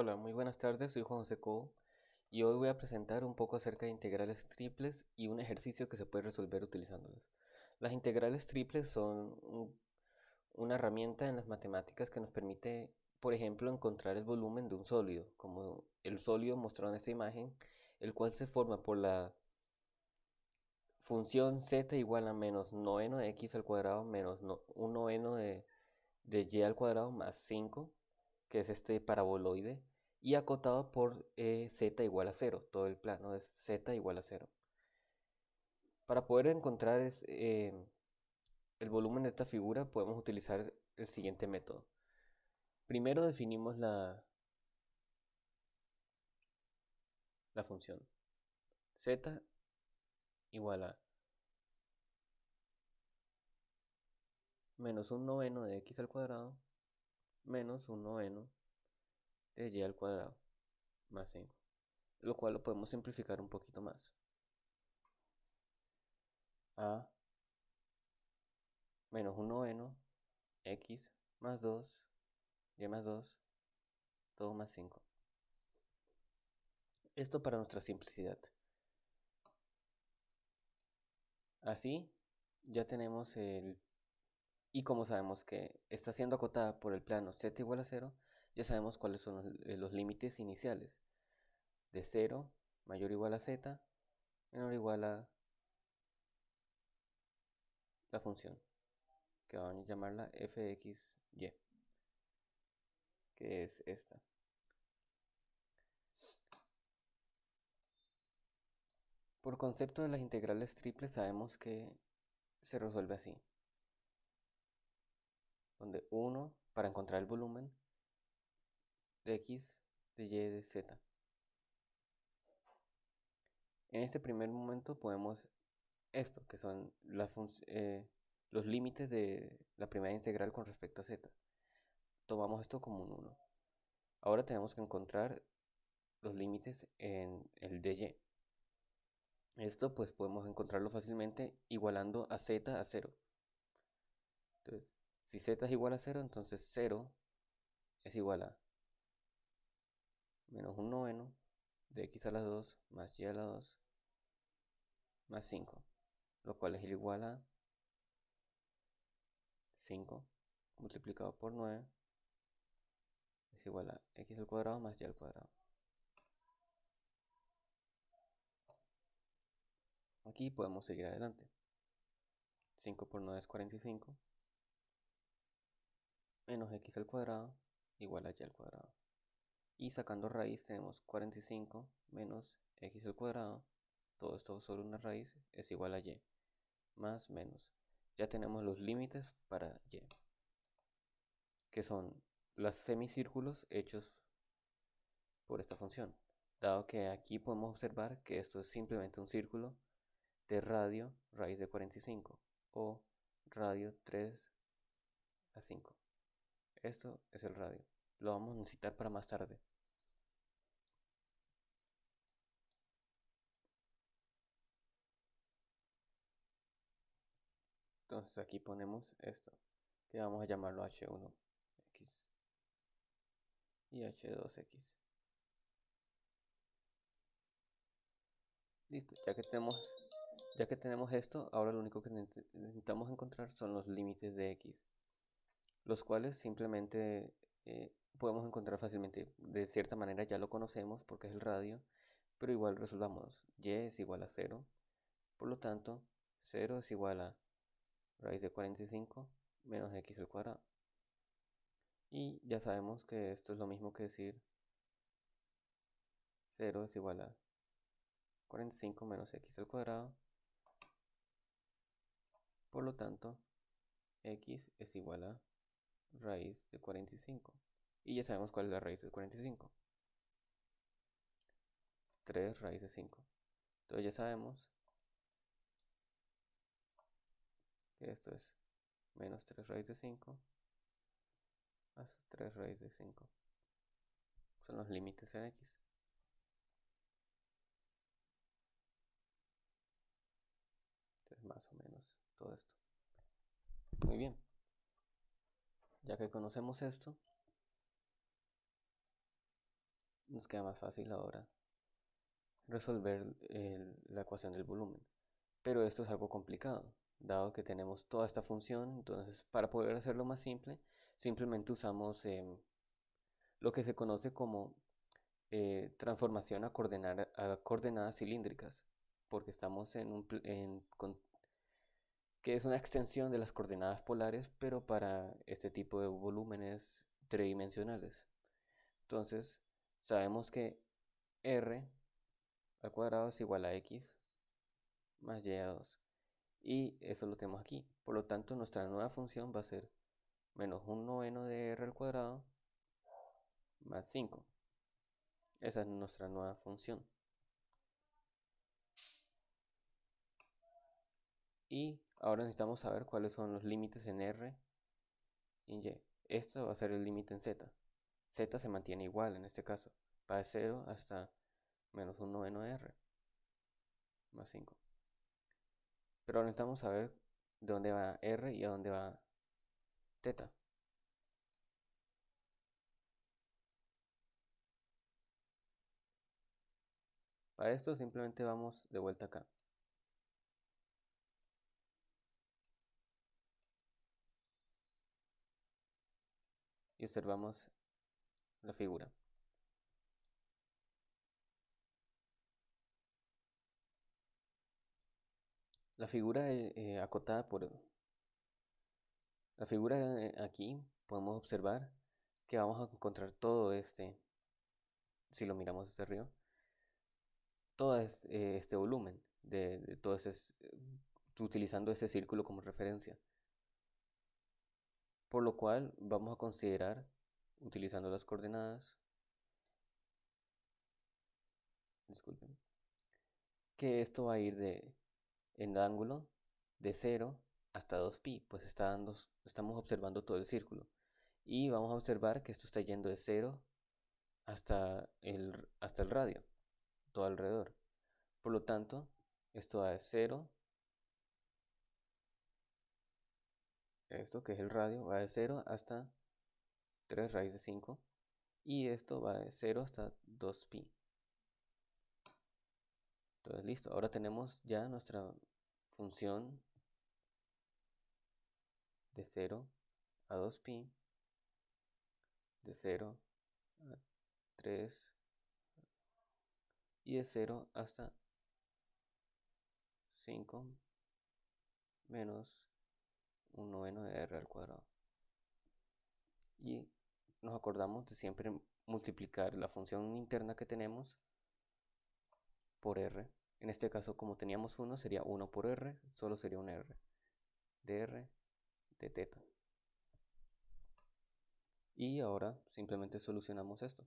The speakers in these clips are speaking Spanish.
Hola, muy buenas tardes, soy Juan José Cobo y hoy voy a presentar un poco acerca de integrales triples y un ejercicio que se puede resolver utilizándolas. Las integrales triples son una herramienta en las matemáticas que nos permite, por ejemplo, encontrar el volumen de un sólido, como el sólido mostrado en esta imagen, el cual se forma por la función z igual a menos noveno de x al cuadrado menos un noveno de, de y al cuadrado más 5 que es este paraboloide, y acotado por eh, z igual a 0. Todo el plano es z igual a 0. Para poder encontrar eh, el volumen de esta figura podemos utilizar el siguiente método. Primero definimos la, la función z igual a menos un noveno de x al cuadrado menos un noveno de y al cuadrado más 5, lo cual lo podemos simplificar un poquito más. A menos un noveno, x más 2, y más 2, todo más 5. Esto para nuestra simplicidad. Así ya tenemos el y como sabemos que está siendo acotada por el plano z igual a 0, ya sabemos cuáles son los, eh, límites iniciales. De 0 mayor o igual a z, menor o igual a la función, que vamos a llamarla fxy, que es esta. Por concepto de las integrales triples sabemos que se resuelve así donde 1 para encontrar el volumen de x, de y, de z. En este primer momento podemos esto, que son eh, los límites de la primera integral con respecto a z. Tomamos esto como un 1. Ahora tenemos que encontrar los límites en el dy. Esto pues podemos encontrarlo fácilmente igualando a z a 0. Entonces, si z es igual a 0, entonces 0 es igual a menos un noveno de x a la 2 más y a la 2 más 5, lo cual es igual a 5 multiplicado por 9 es igual a x al cuadrado más y al cuadrado. Aquí podemos seguir adelante. 5 por 9 es 45 menos x al cuadrado igual a y al cuadrado. Y sacando raíz tenemos 45 menos x al cuadrado, todo esto sobre una raíz es igual a y, más menos. Ya tenemos los límites para y, que son los semicírculos hechos por esta función. Dado que aquí podemos observar que esto es simplemente un círculo de radio raíz de 45 o radio 3 a 5. Esto es el radio. Lo vamos a necesitar para más tarde. Entonces aquí ponemos esto, que vamos a llamarlo H1X y H2X. Listo, ya que tenemos ya que tenemos esto, ahora lo único que necesitamos encontrar son los límites de X los cuales simplemente eh, podemos encontrar fácilmente. De cierta manera ya lo conocemos porque es el radio, pero igual resolvamos. y es igual a 0, por lo tanto 0 es igual a raíz de 45 menos x al cuadrado. Y ya sabemos que esto es lo mismo que decir 0 es igual a 45 menos x al cuadrado. Por lo tanto, x es igual a raíz de 45. Y ya sabemos cuál es la raíz de 45. 3 raíz de 5. Entonces ya sabemos que esto es menos 3 raíz de 5 más 3 raíz de 5. Son los límites en x. Entonces más o menos todo esto. Muy bien. Ya que conocemos esto, nos queda más fácil ahora resolver la ecuación del volumen. Pero esto es algo complicado, dado que tenemos toda esta función. Entonces, para poder hacerlo más simple, simplemente usamos em, lo que se conoce como eh, transformación a, coordenadas cilíndricas, porque estamos en un, que es una extensión de las coordenadas polares, pero para este tipo de volúmenes tridimensionales. Entonces, sabemos que r al cuadrado es igual a x más y a 2. Y eso lo tenemos aquí. Por lo tanto, nuestra nueva función va a ser menos un noveno de r al cuadrado más 5. Esa es nuestra nueva función. Y ahora necesitamos saber cuáles son los límites en R y en Y. Esto va a ser el límite en Z. Z se mantiene igual en este caso. Va de 0 hasta menos un noveno de R. Más 5. Pero necesitamos saber de dónde va R y a dónde va teta. Para esto simplemente vamos de vuelta acá. Y observamos la figura. La figura eh, eh, acotada por la figura eh, aquí podemos observar que vamos a encontrar todo este, si lo miramos desde arriba, todo este, volumen de, todo ese, utilizando ese círculo como referencia. Por lo cual vamos a considerar, utilizando las coordenadas, disculpen, que esto va a ir de en ángulo de 0 hasta 2pi, pues está dando, estamos observando todo el círculo. Y vamos a observar que esto está yendo de 0 hasta el, hasta el radio todo alrededor. Por lo tanto, esto va de 0, esto que es el radio, va de 0 hasta 3 raíz de 5 y esto va de 0 hasta 2pi. Entonces listo, ahora tenemos ya nuestra función de 0 a 2pi, de 0 a 3 y de 0 hasta 5 menos un noveno de r al cuadrado. Y nos acordamos de siempre multiplicar la función interna que tenemos por r. En este caso, como teníamos 1, sería 1 por r, solo sería un r de r de teta. Y ahora simplemente solucionamos esto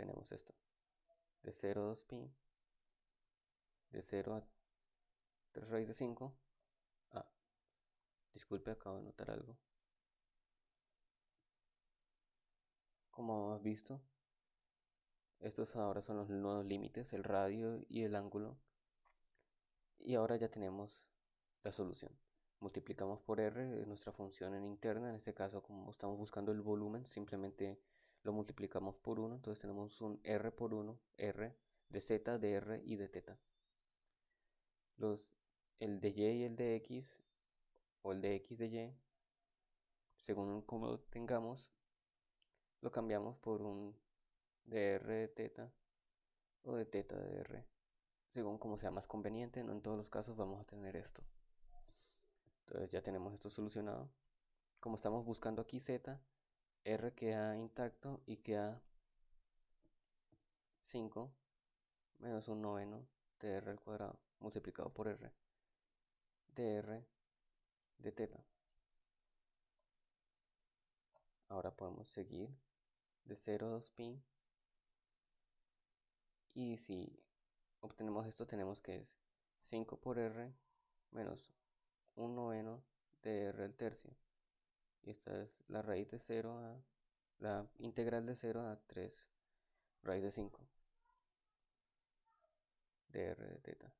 tenemos esto. De 0 a 2pi. De 0 a 3 raíz de 5. Ah, disculpe, acabo de notar algo. Como hemos visto, estos ahora son los nuevos límites, el radio y el ángulo. Y ahora ya tenemos la solución. Multiplicamos por r nuestra función en interna, en este caso como estamos buscando el volumen, simplemente lo multiplicamos por 1, entonces tenemos un r por 1, r de z, de r y de teta. Los, el de y y el de x, o el de x de y, según como lo tengamos, lo cambiamos por un de r de teta o de teta de r, según como sea más conveniente, no en todos los casos vamos a tener esto. Entonces ya tenemos esto solucionado. Como estamos buscando aquí z, r queda intacto y queda 5 menos un noveno de r al cuadrado multiplicado por r de r de teta. Ahora podemos seguir de 0 a 2pi y si obtenemos esto tenemos que es 5 por r menos un noveno de r al tercio y esta es la raíz de 0 a la integral de 0 a 3 raíz de 5 de r de teta.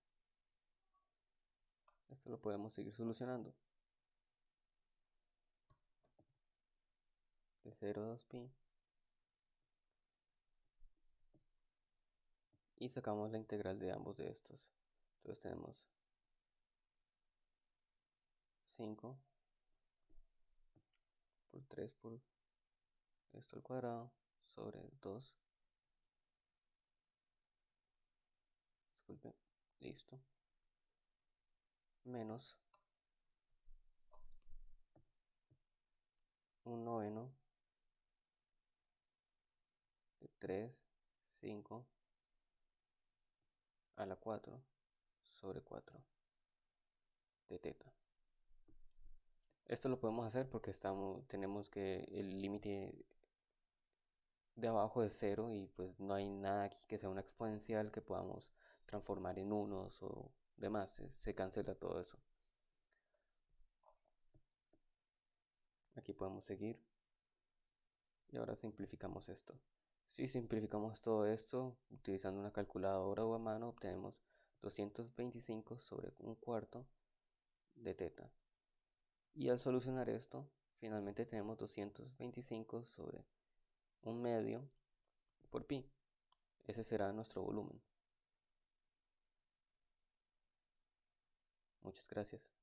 Esto lo podemos seguir solucionando. De 0 a 2pi y sacamos la integral de ambos de estos. Entonces tenemos 5 por 3 por esto al cuadrado sobre 2. Disculpe, listo. Menos un noveno de 3, 5 a la 4 sobre 4 de teta. Esto lo podemos hacer porque estamos, tenemos que el límite de abajo es 0 y pues no hay nada aquí que sea una exponencial que podamos transformar en unos o demás. Se cancela todo eso. Aquí podemos seguir. Y ahora simplificamos esto. Si simplificamos todo esto utilizando una calculadora o a mano, obtenemos 225 sobre un cuarto de teta. Y al solucionar esto, finalmente tenemos 225 sobre un medio por pi. Ese será nuestro volumen. Muchas gracias.